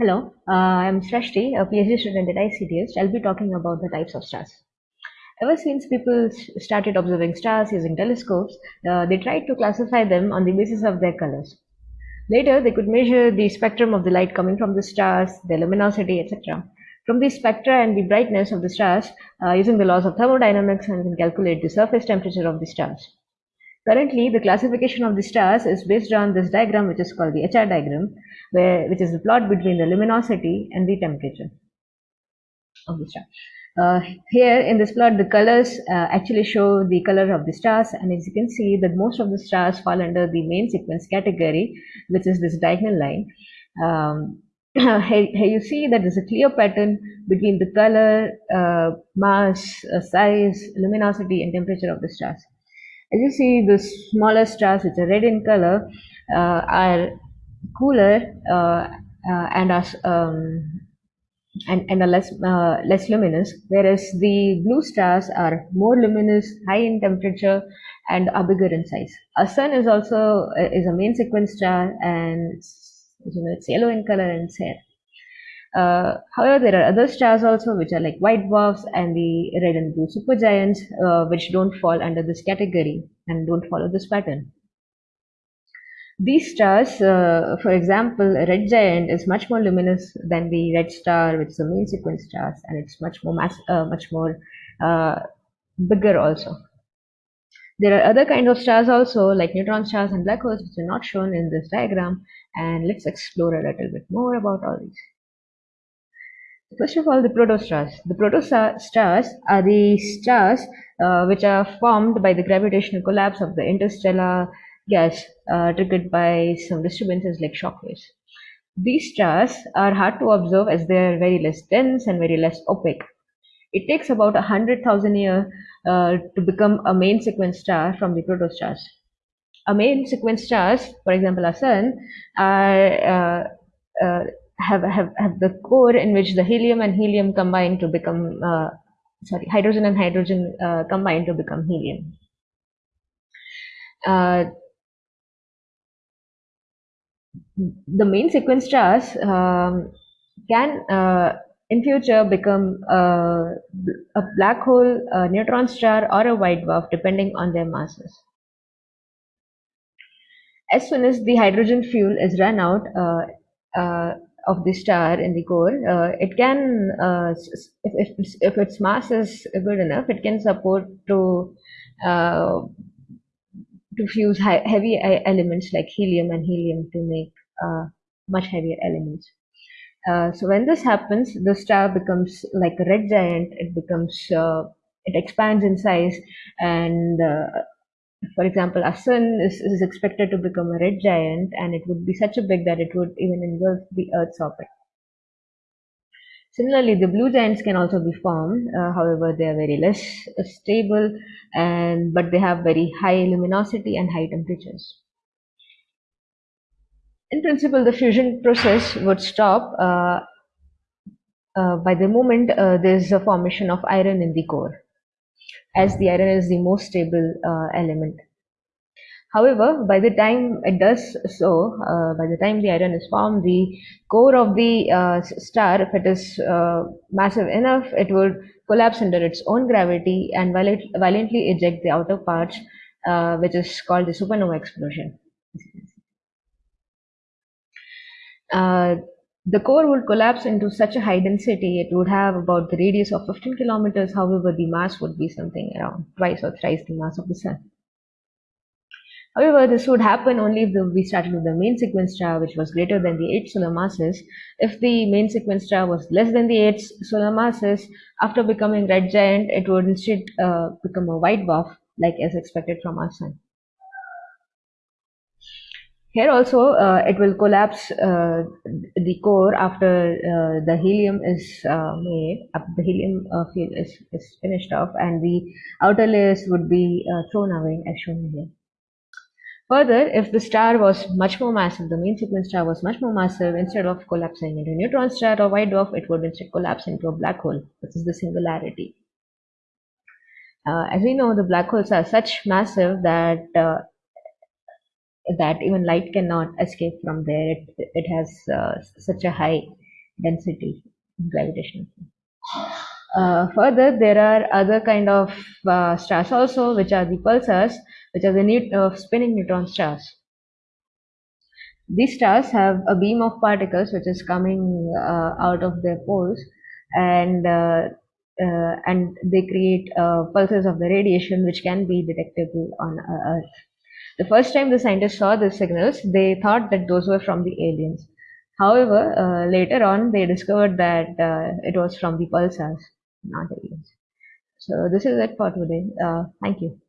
Hello, uh, I'm Srashti, a PhD student at ICTS. I'll be talking about the types of stars. Ever since people started observing stars using telescopes, uh, they tried to classify them on the basis of their colors. Later, they could measure the spectrum of the light coming from the stars, their luminosity, etc. From the spectra and the brightness of the stars, uh, using the laws of thermodynamics, and can calculate the surface temperature of the stars. Currently, the classification of the stars is based on this diagram, which is called the HR diagram, where which is the plot between the luminosity and the temperature of the star. Uh, here in this plot, the colors uh, actually show the color of the stars, and as you can see, that most of the stars fall under the main sequence category, which is this diagonal line. Um, here, here, you see that there's a clear pattern between the color, uh, mass, uh, size, luminosity, and temperature of the stars. As you see, the smaller stars, which are red in color, uh, are cooler uh, uh, and are um, and, and are less uh, less luminous, whereas the blue stars are more luminous, high in temperature, and are bigger in size. Our sun is also is a main sequence star, and you know it's yellow in color and it's uh, however, there are other stars also which are like white dwarfs and the red and blue supergiants, uh, which don't fall under this category and don't follow this pattern. These stars, uh, for example, a red giant is much more luminous than the red star, which is a main sequence star, and it's much more mass, uh, much more uh, bigger also. There are other kinds of stars also, like neutron stars and black holes, which are not shown in this diagram, and let's explore a little bit more about all these. First of all, the protostars. The protostars are the stars uh, which are formed by the gravitational collapse of the interstellar gas uh, triggered by some disturbances like shock waves. These stars are hard to observe as they are very less dense and very less opaque. It takes about a hundred thousand years uh, to become a main sequence star from the protostars. A main sequence stars, for example, our sun, are uh, uh, have, have, have the core in which the helium and helium combine to become, uh, sorry, hydrogen and hydrogen uh, combine to become helium. Uh, the main sequence stars um, can uh, in future become uh, a black hole, a neutron star, or a white dwarf depending on their masses. As soon as the hydrogen fuel is run out, uh, of the star in the core, uh, it can, uh, if, if, if, its mass is good enough, it can support to uh, to fuse high, heavy elements like helium and helium to make uh, much heavier elements. Uh, so when this happens, the star becomes like a red giant. It becomes, uh, it expands in size and for example, our sun is, is expected to become a red giant and it would be such a big that it would even engulf the Earth's orbit. Similarly, the blue giants can also be formed. Uh, however, they are very less stable and but they have very high luminosity and high temperatures. In principle, the fusion process would stop uh, uh, by the moment uh, there is a formation of iron in the core as the iron is the most stable uh, element. However, by the time it does so, uh, by the time the iron is formed, the core of the uh, star, if it is uh, massive enough, it would collapse under its own gravity and violently eject the outer parts, uh, which is called the supernova explosion. The core would collapse into such a high density, it would have about the radius of 15 kilometers. However, the mass would be something around twice or thrice the mass of the sun. However, this would happen only if the, we started with the main sequence star, which was greater than the 8 solar masses. If the main sequence star was less than the 8 solar masses, after becoming red giant, it would instead uh, become a white dwarf, like as expected from our sun. Here also, uh, it will collapse uh, the core after uh, the helium is uh, made, the helium uh, field is, is finished off, and the outer layers would be uh, thrown away as shown here. Further, if the star was much more massive, the main sequence star was much more massive, instead of collapsing into a neutron star or white dwarf, it would instead collapse into a black hole, which is the singularity. as we know, the black holes are such massive that that even light cannot escape from there. It, it has uh, such a high density, gravitational. Uh, further, there are other kind of uh, stars also, which are the pulsars, which are the neut- uh, spinning neutron stars. These stars have a beam of particles which is coming uh, out of their poles, and uh, uh, and they create pulses of the radiation which can be detectable on Earth. The first time the scientists saw the signals, they thought that those were from the aliens. However, uh, later on, they discovered that uh, it was from the pulsars, not aliens. So this is it for today. Uh, thank you.